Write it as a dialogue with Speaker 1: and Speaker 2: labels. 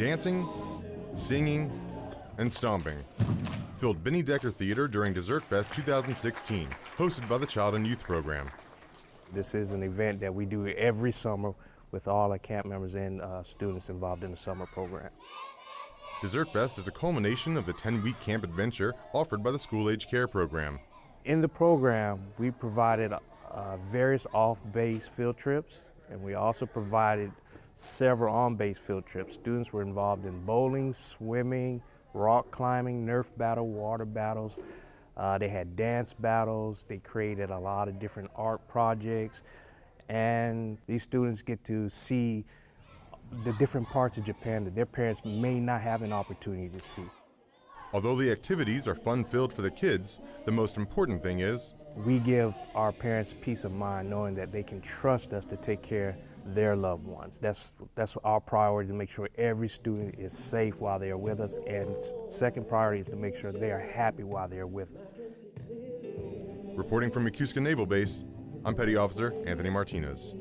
Speaker 1: Dancing, singing, and stomping filled Benny Decker Theater during Dessert Fest 2016, hosted by the Child and Youth Program.
Speaker 2: This is an event that we do every summer with all our camp members and uh, students involved in the summer program.
Speaker 1: Dessert Fest is a culmination of the 10-week camp adventure offered by the School Age Care Program.
Speaker 2: In the program, we provided uh, various off-base field trips, and we also provided several on-base field trips. Students were involved in bowling, swimming, rock climbing, Nerf battle, water battles. Uh, they had dance battles. They created a lot of different art projects. And these students get to see the different parts of Japan that their parents may not have an opportunity to see.
Speaker 1: Although the activities are fun-filled for the kids, the most important thing is
Speaker 2: we give our parents peace of mind knowing that they can trust us to take care their loved ones. That's, that's our priority to make sure every student is safe while they are with us. And second priority is to make sure they are happy while they are with us.
Speaker 1: Reporting from Yokosuka Naval Base, I'm Petty Officer Anthony Martinez.